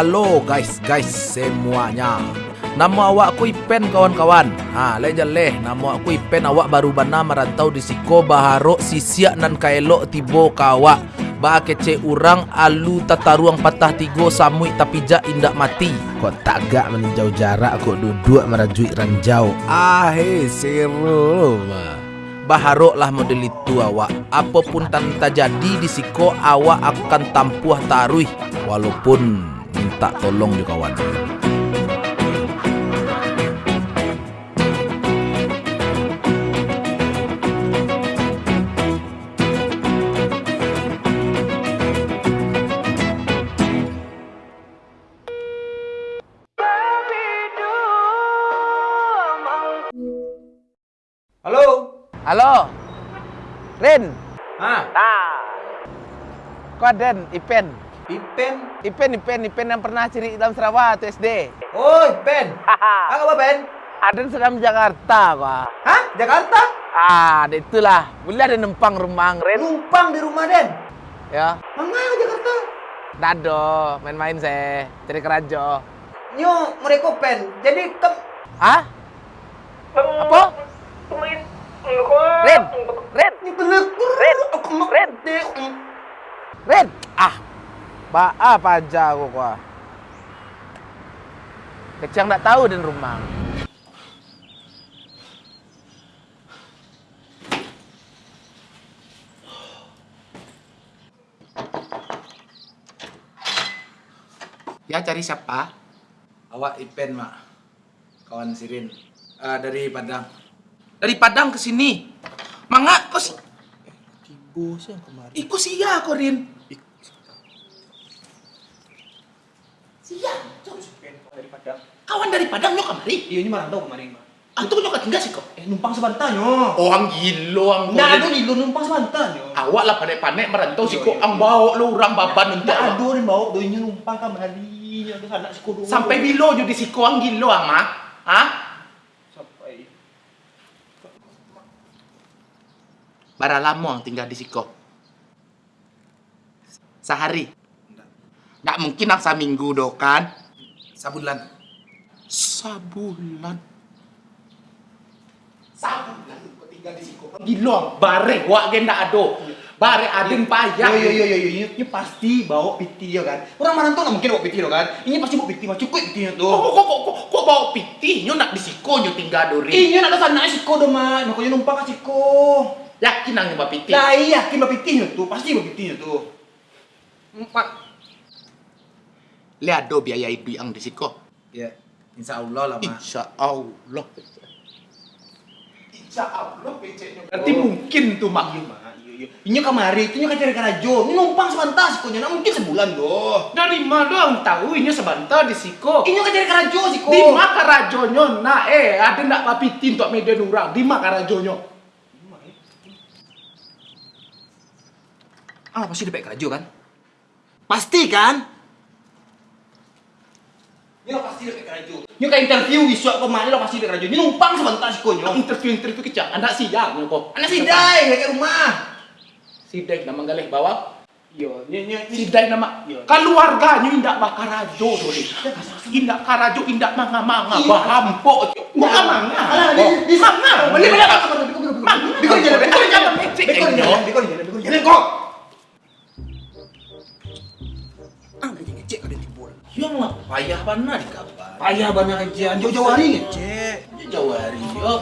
Halo guys, guys semuanya. Nama awakku Ipen kawan-kawan. Ha, leja leh. Nama aku Ipen awak baru bana merantau di Siko Baharo sisiak nan kaelok tibo kawak. Ba kece urang alu tataruang patah tigo samui tapi jak indak mati. Kok tagak meninjau jarak kok duduk merajui ranjau. Ah, he, seru. Baharok lah model itu awak Apa pun tan terjadi di siko awak akan tampuh taruh Walaupun minta tolong juga kawan Halo. Halo? Rin? Ah, Kau Den Ipen Ipen. Ipen Ipen Ipen yang pernah ciri dalam Sarawak tuh SD Oh, Ipen. Ah, apa, Ben? Ada sedang Jakarta kok Hah? Jakarta? Ah, itulah Boleh ada numpang rumah Rin Numpang di rumah, Den. Ya ke Jakarta? Dado main-main saya Cari kerajo Nyo, mereka pen. Jadi ke Ah? Ba apa aja aku kok Kecang tak tahu dan rumah. Ya cari siapa? Awak Ipen mak. Kawan Sirin. Eh, Dari Padang. Dari Padang ke sini. Mangga kau si Tibo sih yang kemarin. Iku sia kau Rin. Sia. Dari Padang. Kawan dari Padang nyok kemari. Iya, ini mana tahu kemarin, Pak. Antu nyok tinggal sih kok. Eh, numpang sebentar, nyo. Oh, ang gilo ang boleh. nih, lu numpang sebentar, nyo. Awak lah pandai-pandai merantau Iya, sih kok iya. ang bawa lu orang baban untuk Nggak awak. ada nih bawa doinya numpang kemari. Ada anak sekolah. Sampai bilo jo di siko ang gilo ang mah. Hah? Sampai. Bara lama ang tinggal di siko. Sehari. Nggak mungkin ang seminggu do kan? Sabulan Sabulan. Sabulan tinggal di siko. Gilo ang bare gua gen ndak ado. Bare adeng payah. Yo yo yo yo yo, ini, pasti bawa piti ya kan. Orang tuh nggak mungkin bawa piti lo kan. Ini pasti bawa piti mah cukup Kok tuh. kok kok kok kok bawa piti nyo nak di siko nyo tinggal dori. Ini nak sana siko dong mah, makanya numpang ke siko. Yakin nang bawa piti. Lah iya, yakin bawa pitinya tuh, pasti bawa pitinya tuh. Mak. Lihat do biaya itu yang di siko. Ya Insya Allah lah Insya Allah. Insya Allah. Berarti mungkin tuh mak. Iya iya iya. Ini kemari, itu nyoka cari karajo. Ini numpang sebentar siko nya, mungkin sebulan doh. Dari mana doang tahu ini sebentar di siko. Ini nyoka cari karajo siko. Di mana rajonyo nah eh ada nak papiti untuk media nurang di mana rajonyo. Ah, pasti dapat karajo kan? Pasti kan? Lo pasti dapat karajo. Ini kayak interview isu kemarin lo pasti dapat karajo. Ini numpang sebentar siko nya. Interview interview kecak anak siang kok. Anak si Dai, kayak rumah. Sidai nama galih bawah. Iya, ini ini ini. Sidai nama Iya. keluarganya indak bakarajo. Indak karajo indak manga manga Iya. bahampo. Bukan manga. Manga. Beli beli Manga. apa? Bikor jalan, bikor jalan, bikor jalan, bikor jalan, bikor jalan timbul. Ya mah payah mana di kabar. Payah banget aja, jauh-jauh hari ngecek. Jauh hari yo.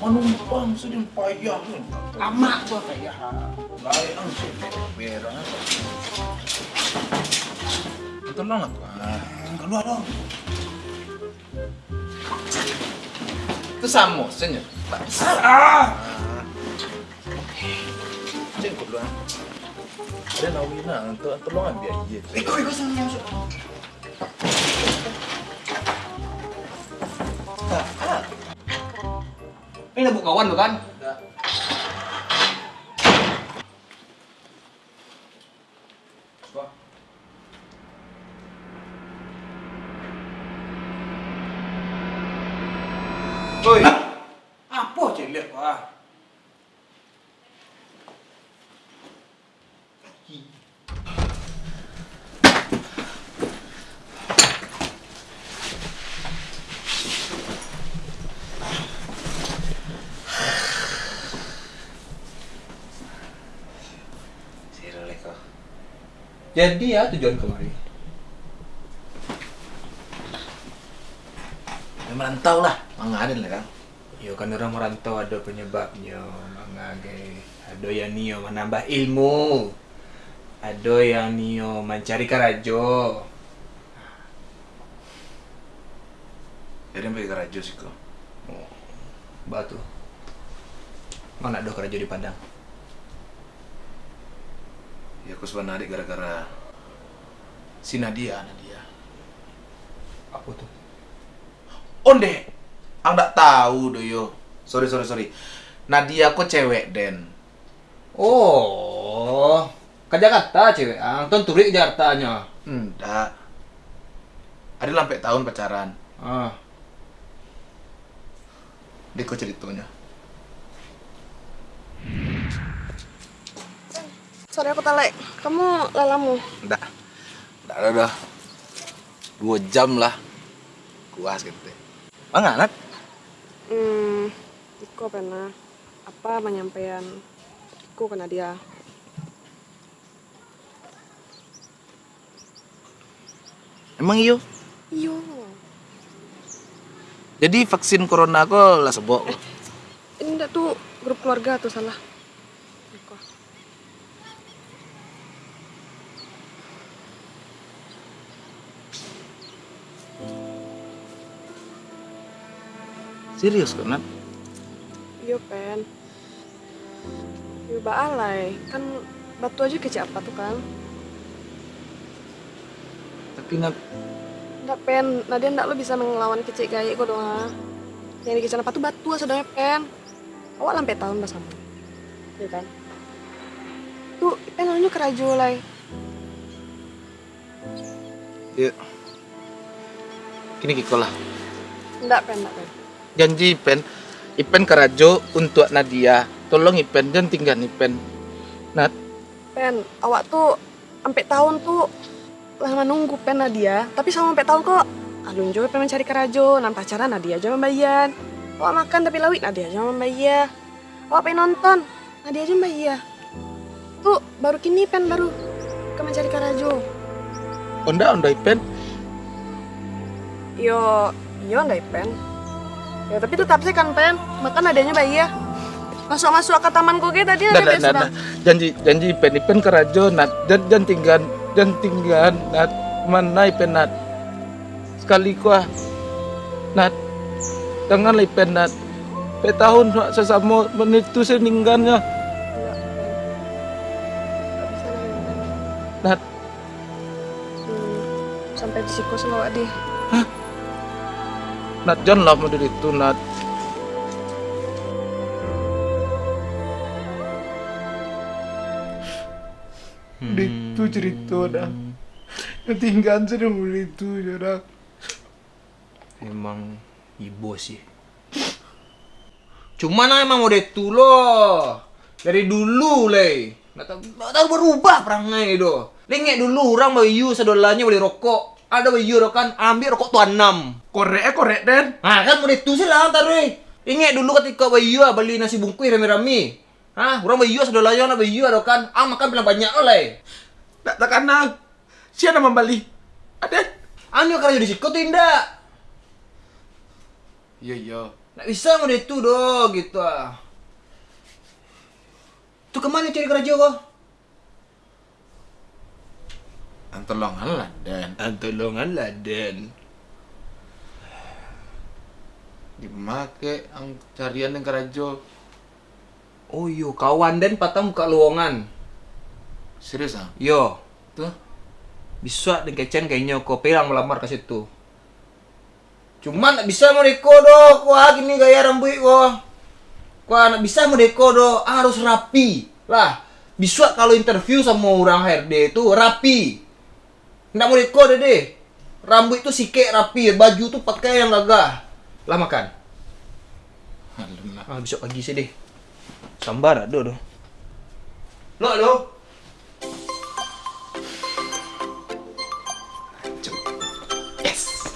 Manumpang sudah payah. Lama tuh payah. Baik langsung Berak Tolong aku Keluar dong. Itu samo senyum Ah, Cek kau dulu Ada nawina untuk tolong ambil iya bikor bikor sana masuk. Ini nabuk kawan lo kan? Woi. Apa lihat wah? Jadi ya tujuan kemari. Ya, merantau lah, manganin lah kan. Yo kan orang merantau ada penyebabnya, mangage. Ada yang nio menambah ilmu. Ada yang nio mencari karajo. Jadi pergi ke Rajo sih kok. Batu. Mana ada karajo di Padang? Ya aku sebenarnya gara-gara si Nadia, Nadia. Apa tuh? Onde, aku nggak tahu do yo. Sorry sorry sorry. Nadia kok cewek Den. Oh, ke Jakarta cewek. Ah, tuh turik Jakartanya. Enggak. Ada sampai tahun pacaran. Ah, Dia kok ceritanya. Sorry aku talek. Kamu lalamu. Enggak. Enggak ada dah. Dua jam lah. Kuas gitu. Mana anak? Hmm, Iko pernah apa penyampaian Iko kena dia. Emang iyo? Iyo. Jadi vaksin corona kok lah sebok. Ini ndak tuh grup keluarga tuh salah. Serius kok, Nat? Iyo pen. Iyo baalai. Kan batu aja kecil apa tuh kan? Tapi Nat, Ndak pen. Nadia ndak lo bisa ngelawan kecil gaya kok doang. Yang di kecil apa tuh batu sebenarnya pen. Awak lampe tahun bersama. Iya kan? Tuh, pen lalu kerajo lai. ya. Kini kiko lah. Ndak pen, ndak pen. Janji Ipen, Ipen kerajo untuk Nadia. Tolong Ipen, jangan tinggal Ipen. Nat, Pen, awak tuh sampai tahun tuh lama nunggu pen Nadia, tapi sama sampai tahun kok. Alun juga pengen mencari kerajo, nan pacaran Nadia aja membayar. Awak makan tapi lawit Nadia aja membayar. Awak pengen nonton, Nadia aja membayar. Tuh baru kini pen baru ke mencari kerajo. onda onda Ipen. Yo, yo ndak pen. Ya tapi tetap sih kan pen, makan Nadianya bayar. Masuk masuk ke taman koge tadi pengen nat, sudah. nat. Janji, janji Ipen, Ipen kerajo Nat. Jangan, jangan tinggal, jangan tinggal Nat. Mana Ipen Nat? Sekali kuah. Nat, janganlah Ipen Nat. Pe tahun sesama menit Pen. Lagi, Pen. Nat, Hmm, sampai di siku selawat deh. Nat janganlah model itu Nat. Itu cerita dah. Ketinggalan sudah mulai itu jarak. emang ibu sih. Cuman emang udah itu loh. Dari dulu le. Nggak tahu, berubah perangai itu. Lengek dulu orang bayu sedolanya beli rokok. Ada do kan ambil rokok tuan enam. Korek eh korek den. Nah kan udah itu sih lah ntar weh. Ingat dulu ketika bayu ah, beli nasi bungkus rame-rame. Hah, orang bayu sedolanya ada bayu ada kan. Ah makan bilang banyak oleh. Tak tak kenal. Siapa nama Bali? Ada? Anu kerja di situ tindak. Iya iya. Nggak bisa mau itu doh gitu ah. Tuh ke mana cari kerja kok? Antolongan lah den. Antolongan laden. Dimake ang carian yang kerajo. Oh yo kawan dan patah muka luongan. Serius ah? Yo, Tuh. bisa dengan kecen kayaknya kau pelang melamar ke situ. Cuman bisa mau deko do, wah gini gaya rambut kok. Wah nggak bisa mau deko do, harus rapi lah. Bisa kalau interview sama orang HRD itu rapi. Nggak mau deko deh deh. Rambut itu sikek rapi, baju tuh pakai yang gagah. Lah makan. Alamak. Ah besok pagi sih deh. Sambar ada do. Lo lo. Yes.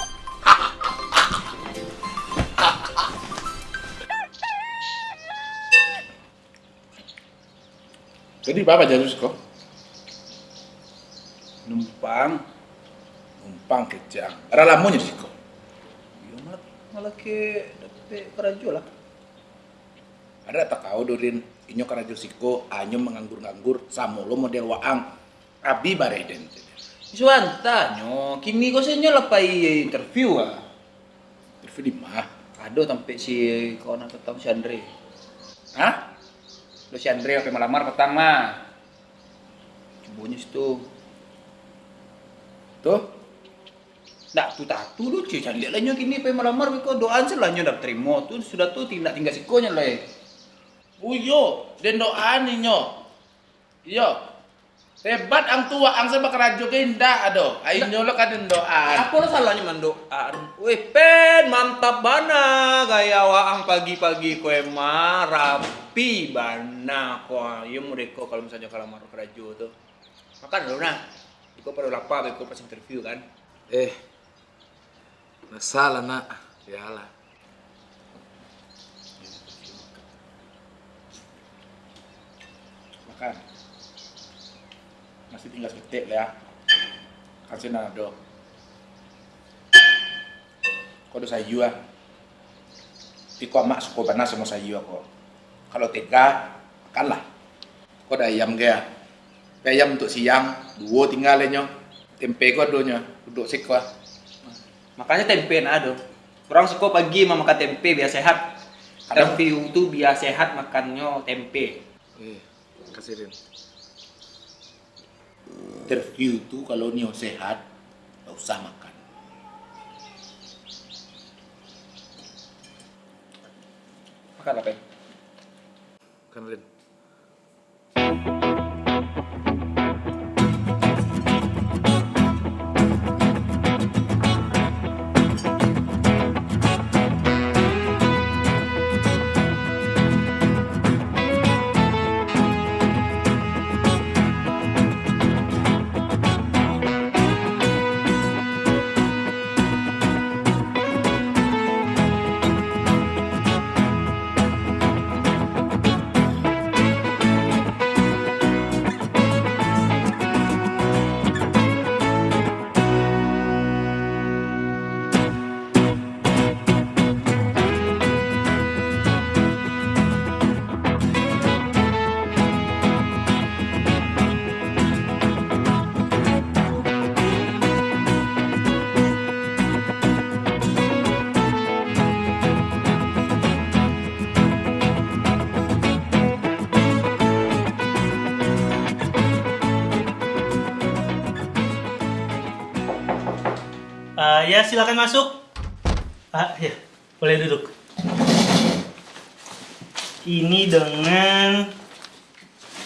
Jadi apa jadi kok? Ang numpang kecang. Ada lamunya sih kok. Yo malah malah ke dapat kerajo lah. Ada tak kau dorin inyo karajo siko anyo menganggur-nganggur samolo model waang abi bare identik. Suanta nyo, kini kau senyo lah pai interview ah. Interview di mah. Aduh sampai si kawan aku tahu si Andre. Hah? Lo si Andre apa melamar pertama. Cubanya situ. Tuh, Nggak tuh tatu lu cuy, cari lihat lah nyo kini apa melamar sih lah nyo dapat terima tuh sudah tuh tindak tinggal sikonya lah. eh. uyo den doaan inyo. Iyo. Hebat ang tua ang sa karajo ke indah ado. Ay inyo lo kadin doaan. Apa lo salahnya mandoan? Wih pen mantap bana gaya waang pagi-pagi kue mah rapi bana kok. Iya deko kalau misalnya kalau mau kerajo tuh. Makan dulu nah. Iko perlu lapar, iko pas interview kan. Eh. Masalah nak. Yalah. Makan. Masih tinggal seketik lah ya. Kasih nado. Kau udah sayu ah. Tiko mak suko panas sama sayu aku. Kalau tega, makanlah. Kau ada ayam gaya. Ayam untuk siang, dua tinggal nyo. Tempe kau donya, duduk sik ah. Makanya tempe nah aduh. Orang suka pagi mau makan tempe biar sehat. Kadang- Interview tuh biar sehat makannya tempe. Eh, kasih Rin. Interview itu kalau nio sehat, nggak usah makan. Makan apa? Kan Rin. Ah, ya silakan masuk. Ah, ya, boleh duduk. Ini dengan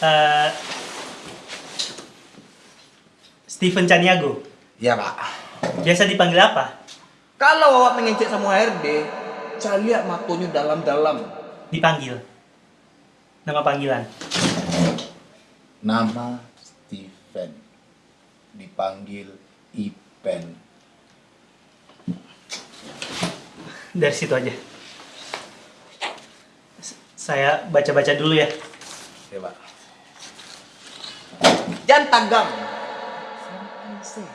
eh, Steven Caniago. Ya pak. Biasa dipanggil apa? Kalau awak mengencet sama HRD, cari lihat matonya dalam-dalam. Dipanggil. Nama panggilan. Nama Steven. Dipanggil Ipen. Dari situ aja. Saya baca-baca dulu ya. Ya pak. Jangan tagang. Santai sih.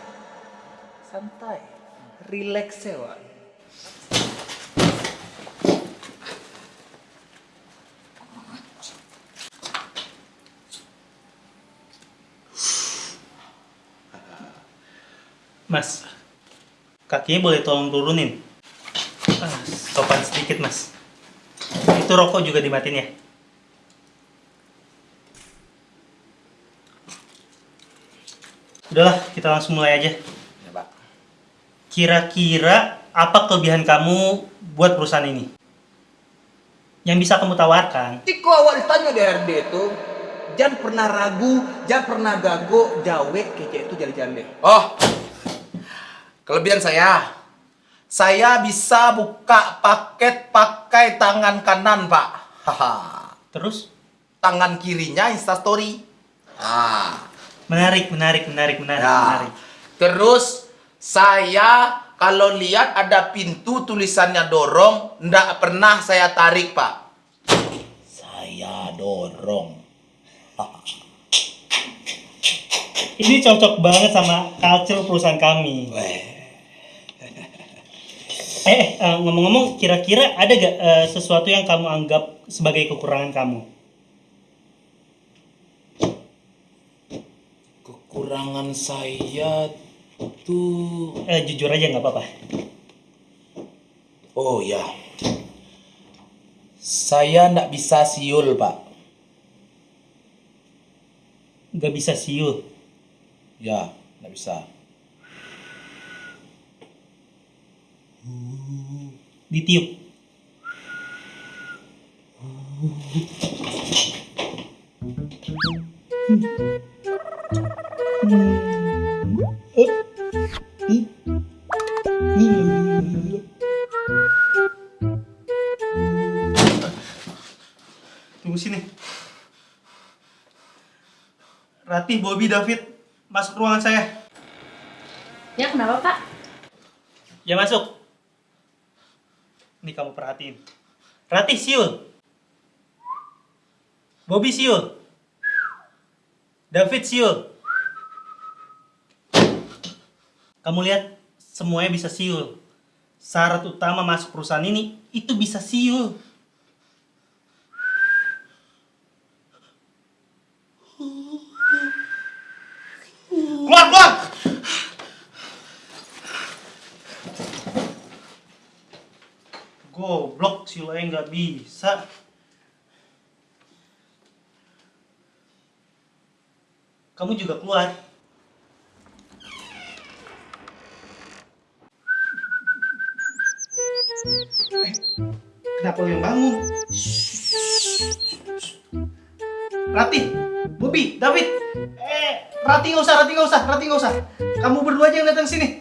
Santai. Relax sih, Wak. Mas, kakinya boleh tolong turunin. Sedikit, Mas. Itu rokok juga dimatiin ya. Udahlah, kita langsung mulai aja. Ya pak. Kira-kira apa kelebihan kamu buat perusahaan ini? Yang bisa kamu tawarkan? Tiko awak ditanya di HRD itu, jangan pernah ragu, jangan pernah gago, jawe kece itu jali-jali. Oh, kelebihan saya. Saya bisa buka paket pakai tangan kanan, Pak. Haha. Terus? Tangan kirinya Instastory. Ah. Menarik, menarik, menarik, menarik, Ya. menarik. Terus saya kalau lihat ada pintu tulisannya dorong, ndak pernah saya tarik, Pak. Saya dorong. Ini cocok banget sama culture perusahaan kami. Eh, eh, ngomong-ngomong, kira-kira ada gak eh, sesuatu yang kamu anggap sebagai kekurangan kamu? Kekurangan saya tuh Eh, jujur aja nggak apa-apa. Oh ya. Saya ndak bisa siul, Pak. Nggak bisa siul. Ya, ndak bisa. Ditiup. Tunggu sini. Ratih, Bobby, David, masuk ruangan saya. Ya kenapa pak? Ya masuk. Ini kamu perhatiin. Ratih siul. Bobby siul. David siul. Kamu lihat semuanya bisa siul. Syarat utama masuk perusahaan ini itu bisa siul. Keluar, keluar! Goblok si lain nggak bisa. Kamu juga keluar. Eh, kenapa lu yang bangun? Rati, Bobby, David. Eh, Rati nggak usah, Rati nggak usah, Rati nggak usah. Kamu berdua aja yang datang sini.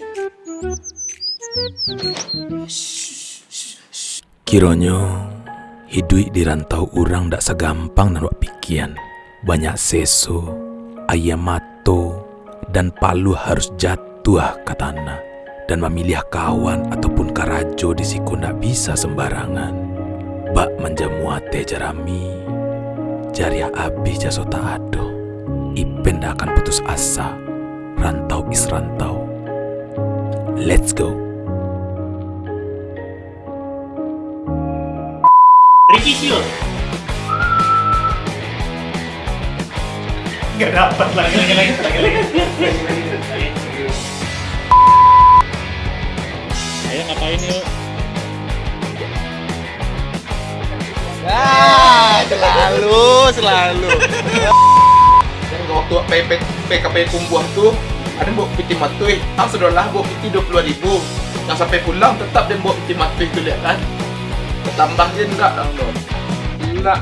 Kironyo hidup di rantau orang ndak segampang nan pikian. Banyak seso, ayam mato, dan palu harus jatuh ke tanah. Dan memilih kawan ataupun karajo di siku bisa sembarangan. Bak menjamuate jarami, jariah abis jaso tak ado. Ipen ndak akan putus asa, rantau is rantau. Let's go. Ricky Shield. Gak dapat lagi lagi lagi lagi lagi. Ayo ngapain yuk? Ah, selalu, selalu. Dan waktu PP, PKP kumbuah tuh, ada bawa piti matui. Ah, sudahlah bawa piti 22 ribu. Yang sampai pulang tetap dia bawa piti matui itu lihat kan. Ketambah je enggak dong lo. Gila,